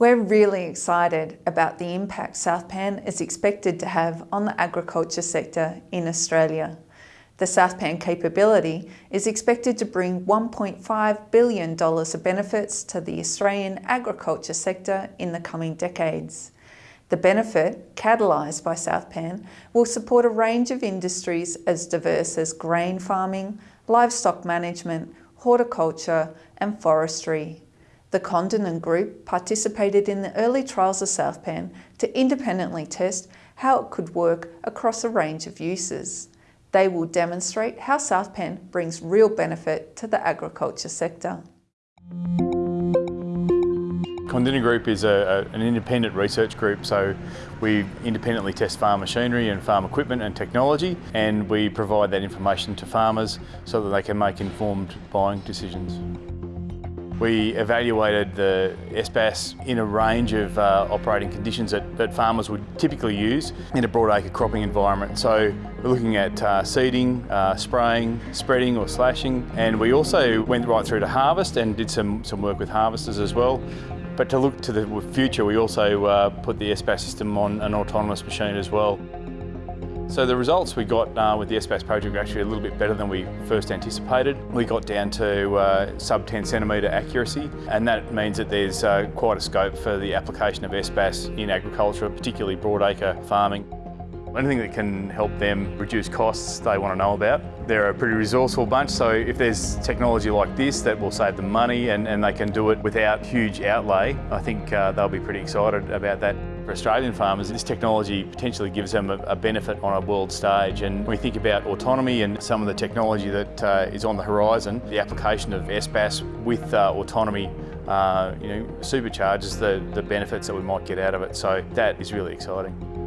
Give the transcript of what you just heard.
We're really excited about the impact Southpan is expected to have on the agriculture sector in Australia. The Southpan capability is expected to bring $1.5 billion of benefits to the Australian agriculture sector in the coming decades. The benefit, catalysed by Southpan, will support a range of industries as diverse as grain farming, livestock management, horticulture and forestry. The Kondinin Group participated in the early trials of Southpan to independently test how it could work across a range of uses. They will demonstrate how Southpan brings real benefit to the agriculture sector. Kondinin Group is a, a, an independent research group, so we independently test farm machinery and farm equipment and technology, and we provide that information to farmers so that they can make informed buying decisions. We evaluated the SBAS in a range of uh, operating conditions that, that, farmers would typically use in a broadacre cropping environment. So we're looking at uh, seeding, uh, spraying, spreading or slashing, and we also went right through to harvest and did some, some work with harvesters as well. But to look to the future, we also uh, put the SBAS system on an autonomous machine as well. So the results we got uh, with the SBAS project were actually a little bit better than we first anticipated. We got down to uh, sub 10 centimetre accuracy and that means that there's uh, quite a scope for the application of SBAS in agriculture, particularly broadacre farming. Anything that can help them reduce costs they want to know about. They're a pretty resourceful bunch, so if there's technology like this that will save them money and, and they can do it without huge outlay, I think uh, they'll be pretty excited about that. For Australian farmers, this technology potentially gives them a, a, benefit on a world stage. And when we think about autonomy and some of the technology that uh, is on the horizon, the application of SBAS with uh, autonomy uh, you know, supercharges the, the benefits that we might get out of it. So that is really exciting.